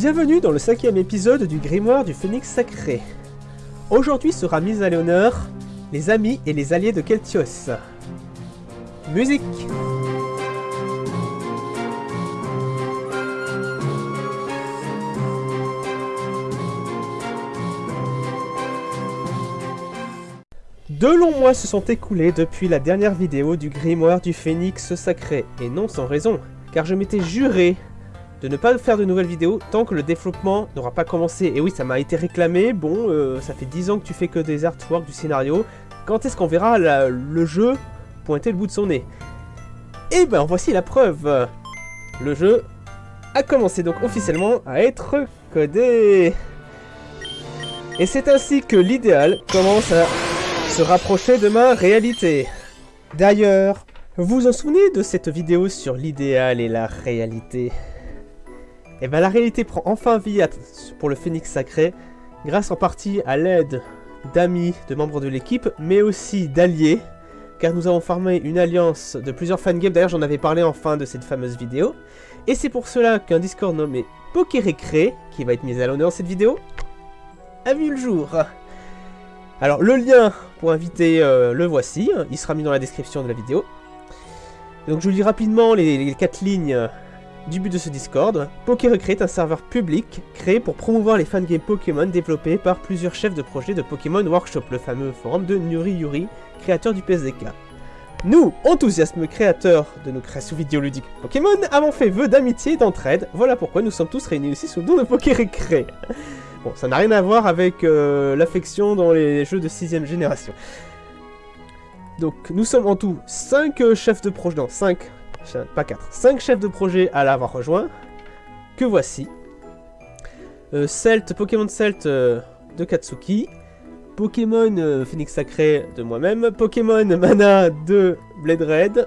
Bienvenue dans le cinquième épisode du Grimoire du Phénix Sacré. Aujourd'hui sera mise à l'honneur les amis et les alliés de Keltios. Musique Deux longs mois se sont écoulés depuis la dernière vidéo du Grimoire du Phénix Sacré, et non sans raison, car je m'étais juré de ne pas faire de nouvelles vidéos tant que le développement n'aura pas commencé. Et oui, ça m'a été réclamé, bon, euh, ça fait 10 ans que tu fais que des artworks, du scénario, quand est-ce qu'on verra le jeu pointer le bout de son nez? Et ben voici la preuve. Le jeu a commencé. Donc officiellement à être codé. Et c'est ainsi que l'idéal commence à se rapprocher de ma réalité. D'ailleurs, vous vous en souvenez de cette vidéo sur l'idéal et la réalité? Et eh bien la réalité prend enfin vie pour le Phénix Sacré, grâce en partie à l'aide d'amis, de membres de l'équipe, mais aussi d'alliés, car nous avons formé une alliance de plusieurs fangames, d'ailleurs j'en avais parlé en fin de cette fameuse vidéo, et c'est pour cela qu'un Discord nommé Pokérécré, qui va être mis à l'honneur dans cette vidéo, a vu le jour. Alors le lien pour inviter euh, le voici, il sera mis dans la description de la vidéo. Donc je vous lis rapidement les quatre lignes du but de ce Discord, PokéRecré est un serveur public créé pour promouvoir les fangames Pokémon développés par plusieurs chefs de projet de Pokémon Workshop, le fameux forum de Nuri Yuri, créateur du PSDK. Nous, enthousiasmes créateurs de nos créations vidéoludiques Pokémon, avons fait vœu d'amitié et d'entraide, voilà pourquoi nous sommes tous réunis ici sous le nom de PokéRecré. Bon, ça n'a rien à voir avec euh, l'affection dans les jeux de 6ème génération. Donc, nous sommes en tout 5 euh, chefs de projet, non, 5 pas 4, 5 chefs de projet à l'avoir rejoint, que voici. Euh, Pokémon Celt euh, de Katsuki, Pokémon euh, Phoenix Sacré de moi-même, Pokémon Mana de Blade Red,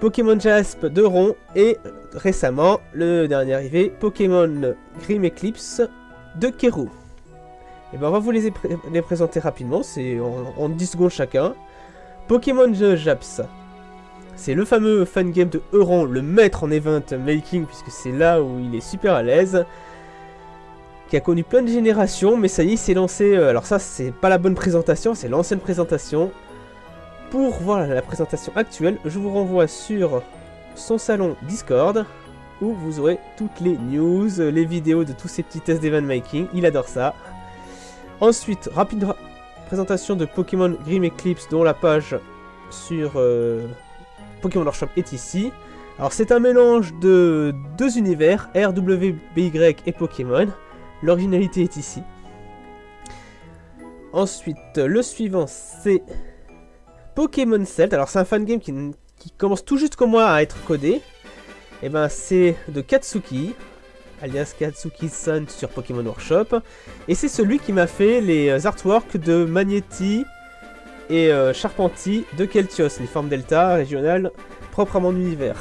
Pokémon Jasp de Ron, et récemment, le dernier arrivé, Pokémon Grim Eclipse de Keru. Et ben on va vous les, les présenter rapidement, c'est en, en, 10 secondes chacun. Pokémon Japs, c'est le fameux fangame de Euron, le maître en event making, puisque c'est là où il est super à l'aise. Qui a connu plein de générations, mais ça y est, s'est lancé... Euh, alors ça, c'est pas la bonne présentation, c'est l'ancienne présentation. Pour voir la présentation actuelle, je vous renvoie sur son salon Discord, où vous aurez toutes les news, les vidéos de tous ces petits tests d'event making. Il adore ça. Ensuite, rapide présentation de Pokémon Grim Eclipse, dont la page sur... Euh, Pokémon Workshop est ici. Alors c'est un mélange de deux univers, RWBY et Pokémon. L'originalité est ici. Ensuite, le suivant c'est Pokémon Celt. Alors c'est un fangame qui, qui commence tout juste comme moi à être codé. Et eh ben c'est de Katsuki, alias Katsuki-san sur Pokémon Workshop. Et c'est celui qui m'a fait les artworks de Magneti, et euh, de Keltios, les formes delta régionales propres à mon univers.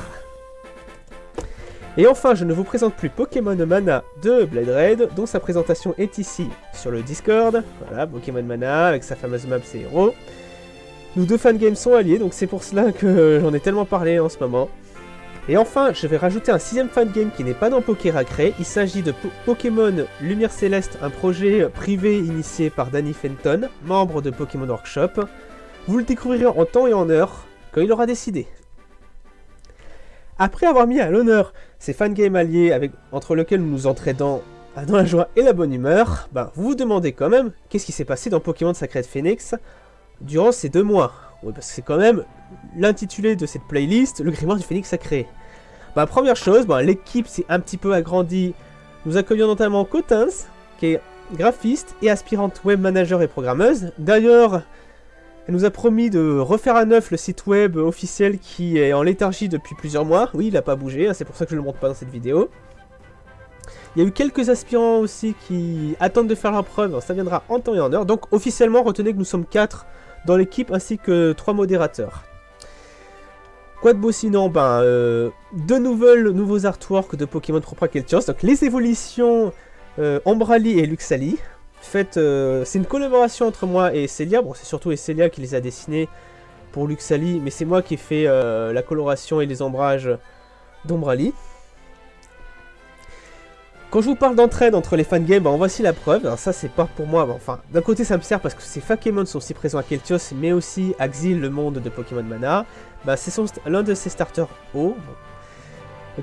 Et enfin, je ne vous présente plus Pokémon Mana de Blade Red, dont sa présentation est ici sur le Discord. Voilà, Pokémon Mana avec sa fameuse map ses héros. Nous deux fangames sont alliés, donc c'est pour cela que j'en ai tellement parlé en ce moment. Et enfin, je vais rajouter un sixième fangame qui n'est pas dans Pokéracré. Il s'agit de Pokémon Lumière Céleste, un projet privé initié par Danny Fenton, membre de Pokémon Workshop. Vous le découvrirez en temps et en heure, quand il aura décidé. Après avoir mis à l'honneur ces fangames alliés entre lesquels nous nous entraînons dans la joie et la bonne humeur, ben, vous vous demandez quand même qu'est-ce qui s'est passé dans Pokémon Sacred Phoenix durant ces deux mois? Oui, parce que c'est quand même l'intitulé de cette playlist, le grimoire du phénix sacré. Bah, première chose, bah, l'équipe s'est un petit peu agrandie. Nous accueillons notamment Cotins, qui est graphiste et aspirante web manager et programmeuse. D'ailleurs, elle nous a promis de refaire à neuf le site web officiel qui est en léthargie depuis plusieurs mois. Oui, il n'a pas bougé, hein, c'est pour ça que je ne le montre pas dans cette vidéo. Il y a eu quelques aspirants aussi qui attendent de faire leur preuve, ça viendra en temps et en heure. Donc officiellement, retenez que nous sommes 4 dans l'équipe ainsi que 3 modérateurs. Quoi de beau sinon? Ben, euh, deux nouvelles, nouveaux artworks de Pokémon Keltios. Donc les évolutions euh, Ombrali et Luxali. Faites, euh, c'est une collaboration entre moi et Celia. Bon, c'est surtout Celia qui les a dessinés pour Luxali, mais c'est moi qui ai fait la coloration et les ombrages d'Ombrali. Quand je vous parle d'entraide entre les fangames, en voici la preuve. Ça, c'est pas pour moi. enfin, d'un côté, ça me sert parce que ces Fakemon sont aussi présents à Keltios, mais aussi Axil, le monde de Pokémon Mana. Bah, c'est l'un de ses starters haut,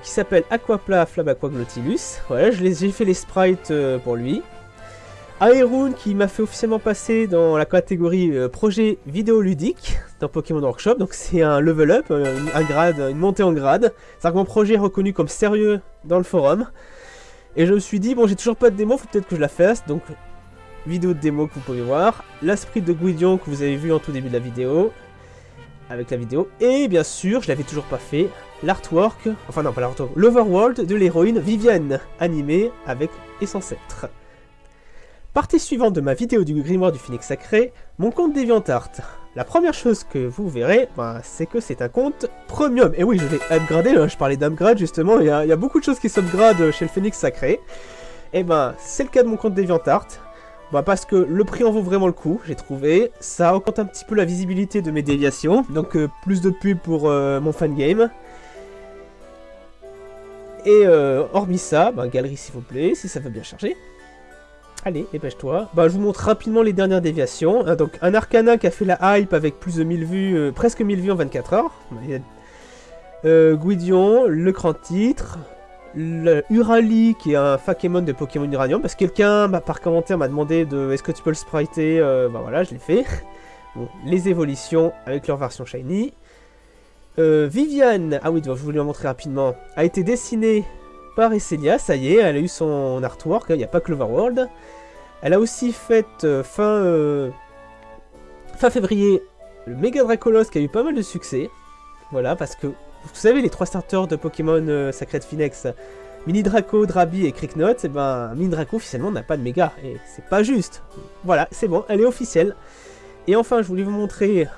qui s'appelle Aquapla Flabaqua-Glottilus. Voilà, j'ai fait les sprites euh, pour lui. Aeroon qui m'a fait officiellement passer dans la catégorie euh, projet vidéoludique dans Pokémon Workshop. Donc c'est un level up, euh, un grade, une montée en grade. C'est un mon projet reconnu comme sérieux dans le forum. Et je me suis dit, bon j'ai toujours pas de démo, faut peut-être que je la fasse. Donc vidéo de démo que vous pouvez voir. La sprite de Guidion que vous avez vu en tout début de la vidéo. Avec la vidéo. Et bien sûr, je l'avais toujours pas fait, l'artwork, enfin non pas l'artwork, l'overworld de l'héroïne Viviane, animée avec et sans. Partie suivante de ma vidéo du grimoire du phoenix sacré, mon compte DeviantArt. La première chose que vous verrez, bah, c'est que c'est un compte premium. Et oui, je l'ai upgradé, je parlais d'upgrade justement, il y, a, beaucoup de choses qui s'upgradent chez le phoenix sacré. Et ben, c'est le cas de mon compte DeviantArt. Bah parce que le prix en vaut vraiment le coup, j'ai trouvé. Ça augmente un petit peu la visibilité de mes déviations, donc euh, plus de pubs pour euh, mon fangame. Et euh, hormis ça, bah, galerie s'il vous plaît, si ça veut bien charger. Allez, dépêche-toi. Bah, je vous montre rapidement les dernières déviations. Hein, donc, un Arcana qui a fait la hype avec plus de 1000 vues, euh, presque 1000 vues en 24 heures. Euh, Guidion, le grand titre. Le Urali, qui est un Fakemon de Pokémon Uranium. Parce que quelqu'un, par commentaire, m'a demandé de est-ce que tu peux le spriter euh, Bah voilà, je l'ai fait. les évolutions avec leur version Shiny. Viviane, ah oui, je voulais en montrer rapidement, a été dessinée par Esselia, ça y est, elle a eu son artwork, il n'y a pas que l'Overworld. Elle a aussi fait euh, fin, euh, fin février le Mega Dracolos qui a eu pas mal de succès. Voilà, parce que vous savez, les trois starters de Pokémon euh, Sacred Phoenix, Mini Draco, Drabi et Cricknot, et eh ben Mini Draco officiellement n'a pas de méga, et c'est pas juste. Voilà, c'est bon, elle est officielle. Et enfin, je voulais vous montrer,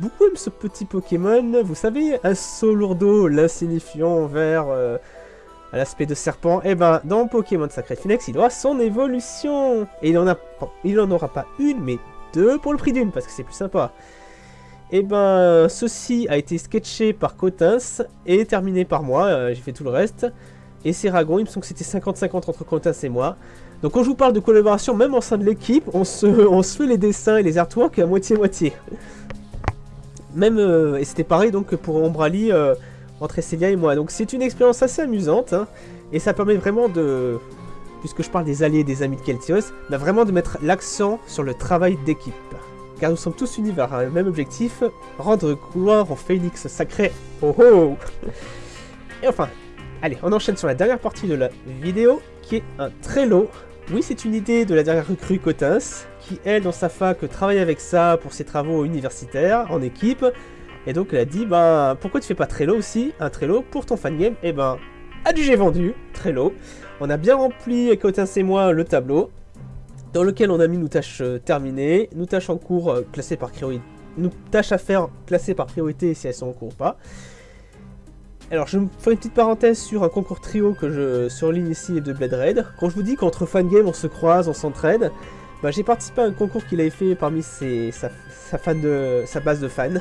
beaucoup aiment ce petit Pokémon, vous savez, un Solourdo, l'insignifiant vert à l'aspect de serpent, et eh ben dans Pokémon Sacred Phoenix, il aura son évolution. Et il en, a, il en aura pas une, mais deux pour le prix d'une, parce que c'est plus sympa. Et eh ben ceci a été sketché par Cotins et terminé par moi, euh, j'ai fait tout le reste. Et Seragon, il me semble que c'était 50-50 entre Cotins et moi. Donc quand je vous parle de collaboration, même au sein de l'équipe, on se, on se fait les dessins et les artworks à moitié-moitié. Même, euh, et c'était pareil donc pour Ombrali, euh, entre Célia et moi. Donc c'est une expérience assez amusante, hein, et ça permet vraiment de, puisque je parle des alliés et des amis de Keltios, bah vraiment de mettre l'accent sur le travail d'équipe. Car nous sommes tous unis vers un même objectif, rendre gloire au phénix sacré. Oh oh Et enfin, allez, on enchaîne sur la dernière partie de la vidéo, qui est un Trello. Oui, c'est une idée de la dernière recrue Cotins, qui elle, dans sa fac, travaille avec ça pour ses travaux universitaires, en équipe, et donc elle a dit, bah pourquoi tu fais pas Trello aussi? Un Trello pour ton fangame Et eh ben, adjugé vendu, Trello. On a bien rempli, Cotins et moi, le tableau, dans lequel on a mis nos tâches euh, terminées, nos tâches en cours euh, classées par priorité, nos tâches à faire classées par priorité si elles sont en cours ou pas. Alors je me fais une petite parenthèse sur un concours trio que je surligne ici de Blade Raid. Quand je vous dis qu'entre fangame on se croise, on s'entraide, bah, j'ai participé à un concours qu'il avait fait parmi ses, sa, fan de, sa base de fans.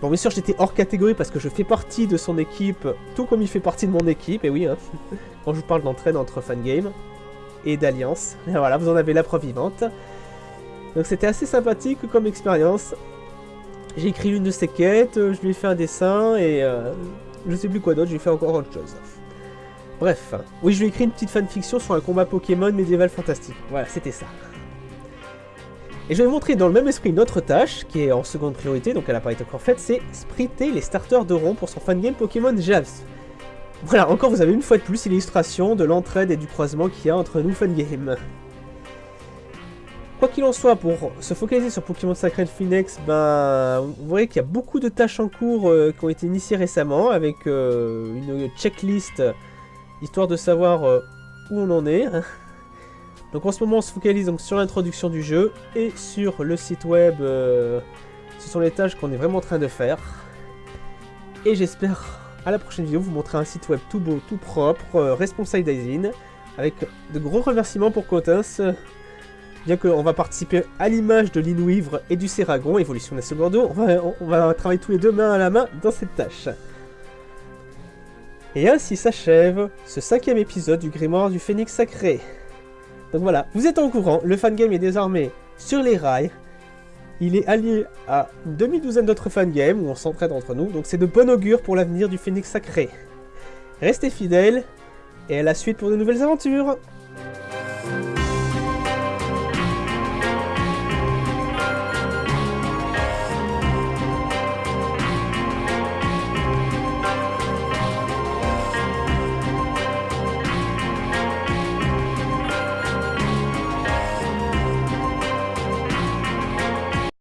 Bon, bien sûr, j'étais hors catégorie parce que je fais partie de son équipe, tout comme il fait partie de mon équipe, et oui, hein, quand je vous parle d'entraide entre fangame et d'alliance. Voilà, vous en avez la preuve vivante. Donc c'était assez sympathique comme expérience. J'ai écrit une de ses quêtes, je lui ai fait un dessin, et euh, je sais plus quoi d'autre, j'ai fait encore autre chose. Bref, oui, je lui ai écrit une petite fanfiction sur un combat Pokémon médiéval fantastique. Voilà, c'était ça. Et je vais vous montrer dans le même esprit une autre tâche, qui est en seconde priorité, donc elle n'a pas été encore faite, c'est spritter les starters de rond pour son fangame Pokémon Javs. Voilà, encore vous avez une fois de plus l'illustration de l'entraide et du croisement qu'il y a entre nous fangame. Quoi qu'il en soit, pour se focaliser sur Pokémon Sacred Phoenix, ben, vous voyez qu'il y a beaucoup de tâches en cours euh, qui ont été initiées récemment, avec euh, une checklist, histoire de savoir euh, où on en est. Donc en ce moment on se focalise donc sur l'introduction du jeu et sur le site web. Euh, ce sont les tâches qu'on est vraiment en train de faire. Et j'espère à la prochaine vidéo vous montrer un site web tout beau, tout propre, euh, responsable avec de gros remerciements pour Cotins. Bien qu'on va participer à l'image de l'Inouivre et du Seragon, évolution de la on va, on va travailler tous les deux main à la main dans cette tâche. Et ainsi s'achève ce cinquième épisode du Grimoire du Phénix Sacré. Donc voilà, vous êtes au courant, le fangame est désormais sur les rails. Il est allié à une demi-douzaine d'autres fangames où on s'entraide entre nous, donc c'est de bon augure pour l'avenir du Phénix Sacré. Restez fidèles, et à la suite pour de nouvelles aventures